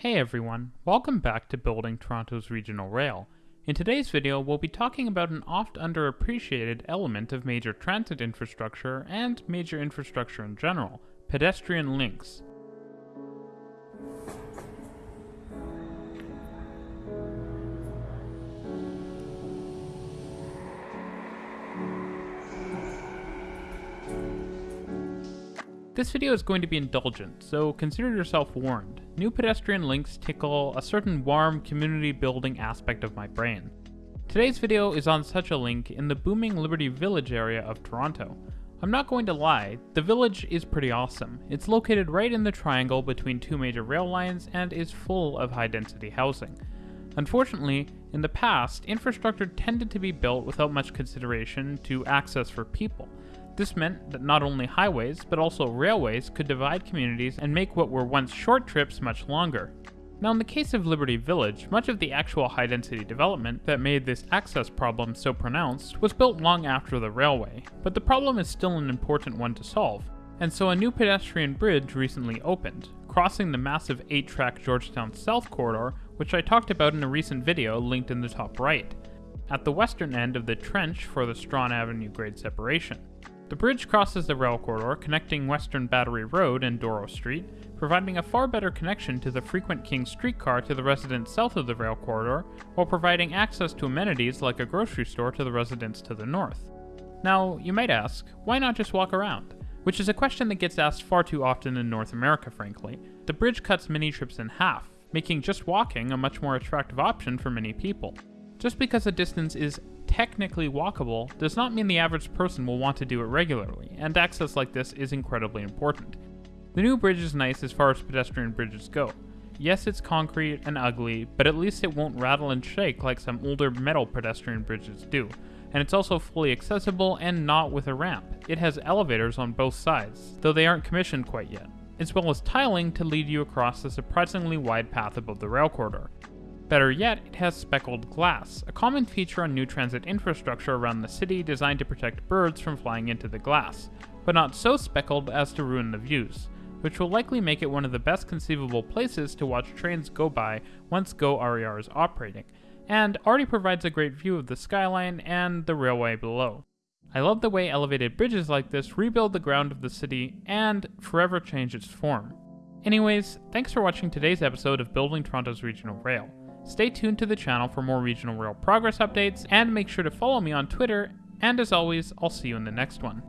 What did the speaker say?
Hey everyone, welcome back to Building Toronto's Regional Rail. In today's video, we'll be talking about an oft underappreciated element of major transit infrastructure and major infrastructure in general, pedestrian links. This video is going to be indulgent, so consider yourself warned. New pedestrian links tickle a certain warm community building aspect of my brain. Today's video is on such a link in the booming Liberty Village area of Toronto. I'm not going to lie, the village is pretty awesome. It's located right in the triangle between two major rail lines and is full of high density housing. Unfortunately, in the past, infrastructure tended to be built without much consideration to access for people. This meant that not only highways, but also railways could divide communities and make what were once short trips much longer. Now in the case of Liberty Village, much of the actual high-density development that made this access problem so pronounced was built long after the railway, but the problem is still an important one to solve, and so a new pedestrian bridge recently opened, crossing the massive 8-track Georgetown South corridor, which I talked about in a recent video linked in the top right, at the western end of the trench for the Strachan Avenue grade separation. The bridge crosses the rail corridor connecting Western Battery Road and Douro Street, providing a far better connection to the frequent King streetcar to the residents south of the rail corridor, while providing access to amenities like a grocery store to the residents to the north. Now, you might ask, why not just walk around? Which is a question that gets asked far too often in North America, frankly. The bridge cuts many trips in half, making just walking a much more attractive option for many people. Just because a distance is technically walkable does not mean the average person will want to do it regularly, and access like this is incredibly important. The new bridge is nice as far as pedestrian bridges go. Yes, it's concrete and ugly, but at least it won't rattle and shake like some older metal pedestrian bridges do. And it's also fully accessible and not with a ramp. It has elevators on both sides, though they aren't commissioned quite yet, as well as tiling to lead you across the surprisingly wide path above the rail corridor. Better yet, it has speckled glass, a common feature on new transit infrastructure around the city designed to protect birds from flying into the glass, but not so speckled as to ruin the views, which will likely make it one of the best conceivable places to watch trains go by once GO RER is operating, and already provides a great view of the skyline and the railway below. I love the way elevated bridges like this rebuild the ground of the city and forever change its form. Anyways, thanks for watching today's episode of Building Toronto's Regional Rail. Stay tuned to the channel for more regional rail progress updates, and make sure to follow me on Twitter, and as always, I'll see you in the next one.